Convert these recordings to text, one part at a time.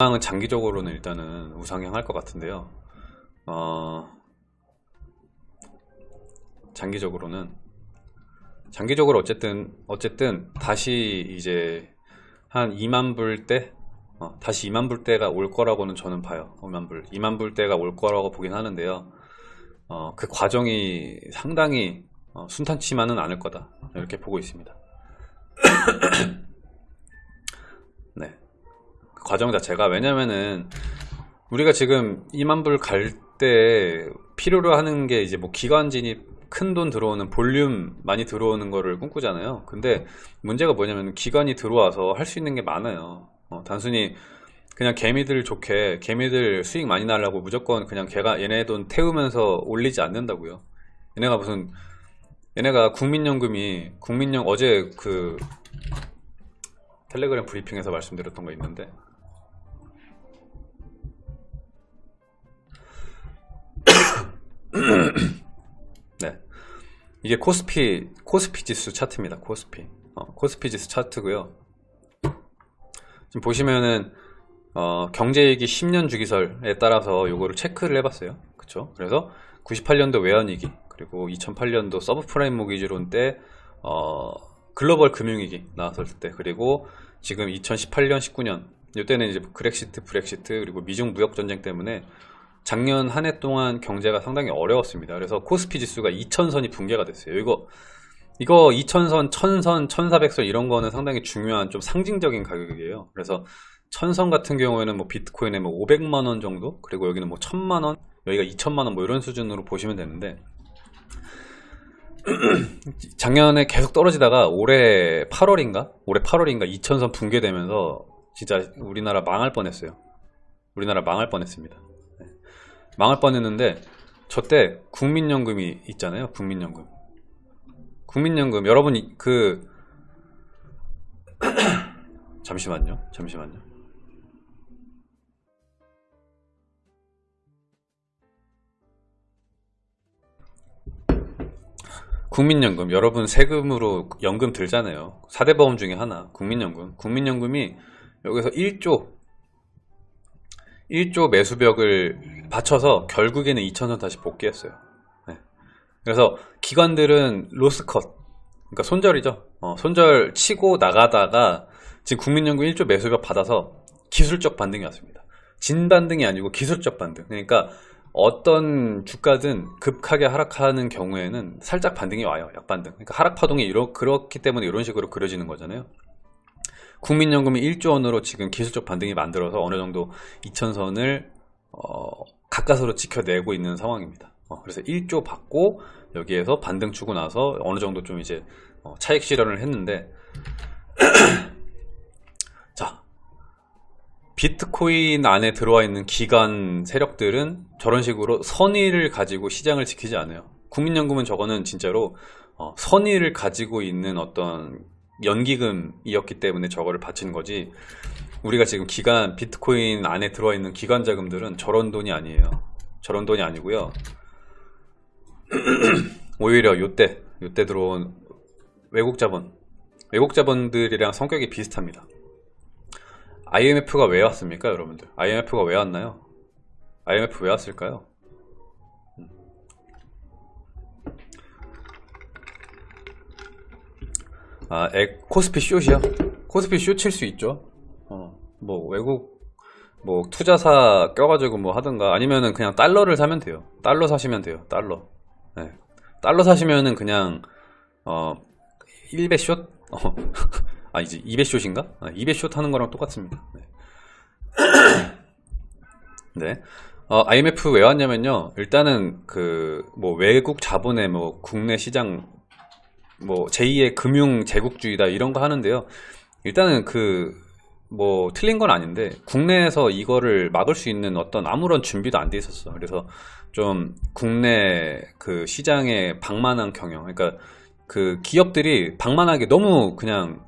우상은 장기적으로는 일단은 우상향할 것 같은데요. 어, 장기적으로는 장기적으로 어쨌든 어쨌든 다시 이제 한 2만 불대 어, 다시 2만 불대가 올 거라고는 저는 봐요. 5만 불, 2만 불대가 올 거라고 보긴 하는데요. 어, 그 과정이 상당히 어, 순탄치만은 않을 거다 이렇게 보고 있습니다. 과정 자체가 왜냐면은 우리가 지금 2만 불 갈 때 필요로 하는 게 이제 뭐 기관 진입 큰 돈 들어오는 볼륨 많이 들어오는 거를 꿈꾸잖아요. 근데 문제가 뭐냐면 기관이 들어와서 할 수 있는 게 많아요. 어, 단순히 그냥 개미들 좋게 개미들 수익 많이 날라고 무조건 그냥 걔가 얘네 돈 태우면서 올리지 않는다고요. 얘네가 무슨 얘네가 국민연금이 국민연 어제 그 텔레그램 브리핑에서 말씀드렸던 거 있는데 네. 이게 코스피 코스피 지수 차트입니다 코스피. 어, 코스피 지수 차트고요. 지금 보시면은 어, 경제위기 10년 주기설에 따라서 요거를 체크를 해봤어요. 그쵸? 그래서 98년도 외환위기 그리고 2008년도 서브프라임 모기지론 때 어, 글로벌 금융위기 나왔을 때 그리고 지금 2018년 19년 이때는 이제 그렉시트 브렉시트 그리고 미중 무역 전쟁 때문에 작년 한 해 동안 경제가 상당히 어려웠습니다. 그래서 코스피 지수가 2000선이 붕괴가 됐어요. 이거 이거 2000선, 1000선, 1400선 이런 거는 상당히 중요한 좀 상징적인 가격이에요. 그래서 1000선 같은 경우에는 뭐 비트코인에 뭐 500만 원 정도? 그리고 여기는 뭐 1000만 원? 여기가 2천만 원 뭐 이런 수준으로 보시면 되는데 작년에 계속 떨어지다가 올해 8월인가? 올해 8월인가 2000선 붕괴되면서 진짜 우리나라 망할 뻔했어요. 우리나라 망할 뻔했습니다. 네. 망할 뻔했는데 저 때 국민연금이 있잖아요 국민연금. 국민연금 여러분 그 잠시만요 잠시만요. 국민연금 여러분 세금으로 연금 들잖아요. 4대 보험 중에 하나 국민연금. 국민연금이 여기서 1조 1조 매수벽을 받쳐서 결국에는 2천원 다시 복귀했어요. 네. 그래서 기관들은 로스컷 그러니까 손절이죠. 어, 손절 치고 나가다가 지금 국민연금 1조 매수벽 받아서 기술적 반등이 왔습니다. 진반등이 아니고 기술적 반등. 그러니까 어떤 주가든 급하게 하락하는 경우에는 살짝 반등이 와요 약반등. 그러니까 하락 파동이 이러, 그렇기 때문에 이런 식으로 그려지는 거잖아요. 국민연금이 1조 원으로 지금 기술적 반등이 만들어서 어느 정도 2천선을 어, 가까스로 지켜내고 있는 상황입니다. 어, 그래서 1조 받고 여기에서 반등 주고 나서 어느 정도 좀 이제 어, 차익 실현을 했는데 비트코인 안에 들어와 있는 기관 세력들은 저런 식으로 선의를 가지고 시장을 지키지 않아요. 국민연금은 저거는 진짜로 어, 선의를 가지고 있는 어떤 연기금이었기 때문에 저거를 바친 거지 우리가 지금 기관 비트코인 안에 들어와 있는 기관 자금들은 저런 돈이 아니에요. 저런 돈이 아니고요. 오히려 요때 요때 들어온 외국 자본. 외국 자본들이랑 성격이 비슷합니다. IMF가 왜 왔습니까 여러분들? IMF가 왜 왔나요? IMF 왜 왔을까요? 음. 아 에, 코스피 숏이요? 코스피 숏칠 수 있죠. 어, 뭐 외국 뭐 투자사 껴가지고 뭐 하든가 아니면은 그냥 달러를 사면 돼요 달러 사시면 돼요 달러 네. 달러 사시면은 그냥 어 1배 숏 어. 아 이제 200숏인가? 아, 200숏 하는 거랑 똑같습니다 네, 네. 어, IMF 왜 왔냐면요 일단은 그 뭐 외국 자본의 뭐 국내 시장 뭐 제2의 금융 제국주의다 이런 거 하는데요 일단은 그 뭐 틀린 건 아닌데 국내에서 이거를 막을 수 있는 어떤 아무런 준비도 안 돼 있었어 그래서 좀 국내 그 시장에 방만한 경영 그러니까 그 기업들이 방만하게 너무 그냥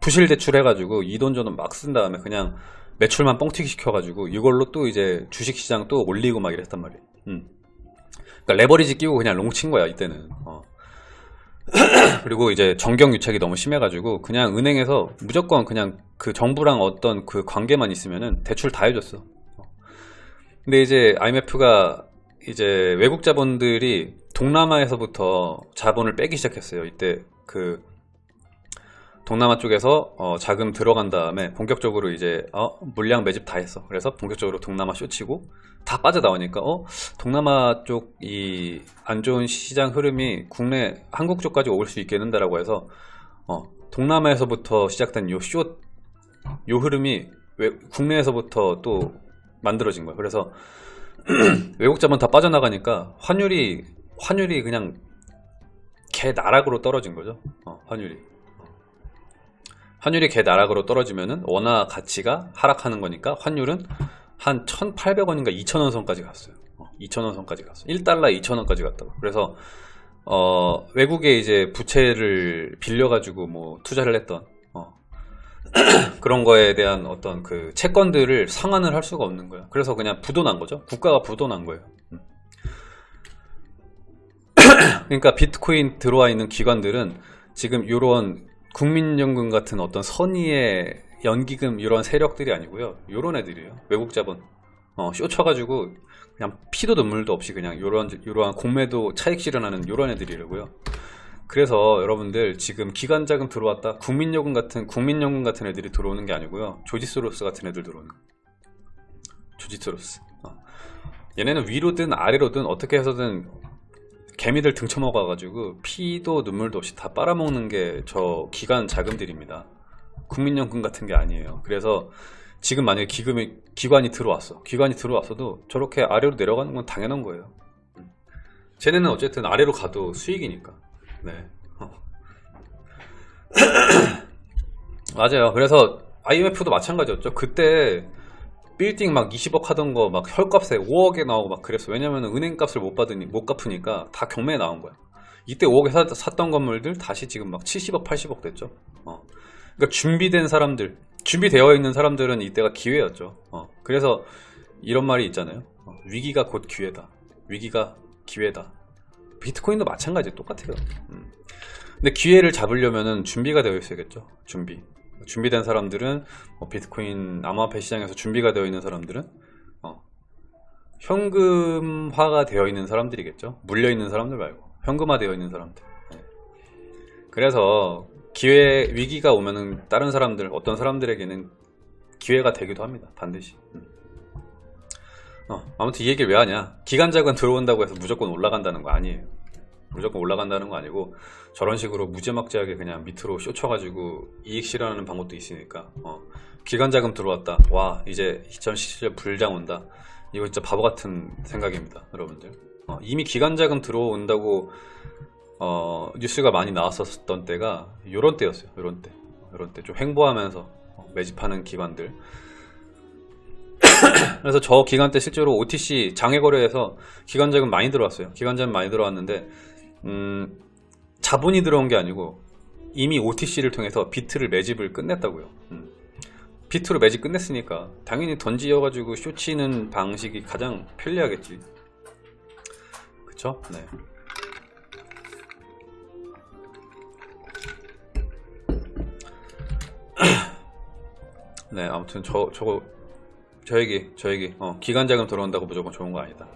부실 대출 해가지고 이 돈 저 돈 막 쓴 다음에 그냥 매출만 뻥튀기 시켜가지고 이걸로 또 이제 주식시장 또 올리고 막 이랬단 말이에요 음. 그러니까 레버리지 끼고 그냥 롱친 거야 이때는 어. 그리고 이제 정경 유착이 너무 심해가지고 그냥 은행에서 무조건 그냥 그 정부랑 어떤 그 관계만 있으면은 대출 다 해줬어. 근데 이제 IMF가 이제 외국 자본들이 동남아에서부터 자본을 빼기 시작했어요. 이때 그 동남아 쪽에서 어, 자금 들어간 다음에 본격적으로 이제 어, 물량 매집 다 했어. 그래서 본격적으로 동남아 쇼치고 다 빠져나오니까 어 동남아 쪽 이 안 좋은 시장 흐름이 국내 한국 쪽까지 올 수 있겠는데 라고 해서 어 동남아에서부터 시작된 요 쇼 요 흐름이 외, 국내에서부터 또 만들어진 거예요. 그래서 외국 자본 다 빠져나가니까 환율이 환율이 그냥 개 나락으로 떨어진 거죠. 어, 환율이. 환율이 개 나락으로 떨어지면은 원화 가치가 하락하는 거니까 환율은 한 1,800원인가 2,000원 선까지 갔어요. 어, 2,000원 선까지 갔어요. 1달러 2,000원까지 갔다고. 그래서 어, 외국에 이제 부채를 빌려가지고 뭐 투자를 했던 어, 그런 거에 대한 어떤 그 채권들을 상환을 할 수가 없는 거예요. 그래서 그냥 부도난 거죠. 국가가 부도난 거예요. 음. 그러니까 비트코인 들어와 있는 기관들은 지금 이런 국민연금 같은 어떤 선의의 연기금 이런 세력들이 아니고요. 요런 애들이에요. 외국 자본. 어, 쇼 쳐가지고 그냥 피도 눈물도 없이 그냥 요런 요러한 공매도 차익 실현하는 요런 애들이라고요. 그래서 여러분들 지금 기관 자금 들어왔다 국민연금 같은 국민연금 같은 애들이 들어오는 게 아니고요. 조지 소로스 같은 애들 들어오는 거예요. 조지 소로스. 어. 얘네는 위로든 아래로든 어떻게 해서든 개미들 등쳐먹어가지고 피도 눈물도 없이 다 빨아먹는 게 저 기관 자금들입니다. 국민연금 같은 게 아니에요. 그래서 지금 만약에 기금이 기관이 들어왔어. 기관이 들어왔어도 저렇게 아래로 내려가는 건 당연한 거예요. 음. 쟤네는 어쨌든 아래로 가도 수익이니까. 네. 어. 맞아요. 그래서 IMF도 마찬가지였죠. 그때 빌딩 막 20억 하던 거 막 혈값에 5억에 나오고 막 그랬어. 왜냐면 은행 값을 못 받으니 못 갚으니까 다 경매에 나온 거야. 이때 5억에 사, 샀던 건물들 다시 지금 막 70억, 80억 됐죠. 어. 그러니까 준비된 사람들, 준비되어 있는 사람들은 이때가 기회였죠. 어. 그래서 이런 말이 있잖아요. 어. 위기가 곧 기회다. 위기가 기회다. 비트코인도 마찬가지 똑같아요. 음. 근데 기회를 잡으려면은 준비가 되어 있어야겠죠. 준비. 준비된 사람들은 뭐 비트코인 암호화폐 시장에서 준비가 되어 있는 사람들은 어, 현금화가 되어 있는 사람들이겠죠. 물려 있는 사람들 말고 현금화 되어 있는 사람들. 네. 그래서 기회 위기가 오면은 다른 사람들 어떤 사람들에게는 기회가 되기도 합니다. 반드시. 음. 어, 아무튼 이 얘기를 왜 하냐? 기간자금 들어온다고 해서 무조건 올라간다는 거 아니에요. 무조건 올라간다는 거 아니고 저런 식으로 무지막지하게 그냥 밑으로 쇼쳐가지고 이익 실현하는 방법도 있으니까 어, 기관자금 들어왔다. 와 이제 2017년 불장 온다. 이거 진짜 바보 같은 생각입니다 여러분들. 어, 이미 기관자금 들어온다고 어, 뉴스가 많이 나왔었던 때가 요런 때였어요 요런 때. 요런 때 좀 횡보하면서 어, 매집하는 기관들. 그래서 저 기간 때 실제로 OTC 장외 거래에서 기관자금 많이 들어왔어요. 기관자금 많이 들어왔는데 음, 자본이 들어온 게 아니고 이미 OTC를 통해서 비트를 매집을 끝냈다고요. 음. 비트로 매집 끝냈으니까 당연히 던지어가지고 쇼치는 방식이 가장 편리하겠지. 그쵸? 네. 네, 아무튼 저 저거 저에게 저에게 어, 기간자금 들어온다고 무조건 좋은 거 아니다.